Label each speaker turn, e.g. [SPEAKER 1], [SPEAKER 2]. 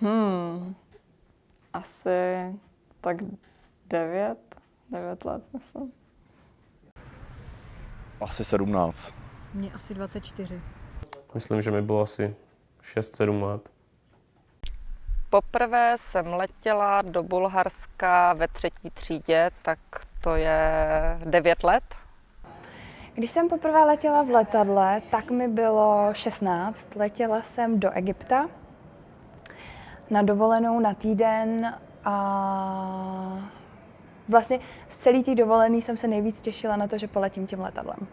[SPEAKER 1] Hmm, asi tak devět, devět let, myslím.
[SPEAKER 2] Asi 17.
[SPEAKER 3] Mně asi 24.
[SPEAKER 4] Myslím, že mi bylo asi 6-7 let.
[SPEAKER 5] Poprvé jsem letěla do Bulharska ve třetí třídě, tak to je 9 let.
[SPEAKER 6] Když jsem poprvé letěla v letadle, tak mi bylo 16. Letěla jsem do Egypta na dovolenou na týden a vlastně z celý té dovolený jsem se nejvíc těšila na to, že poletím tím letadlem.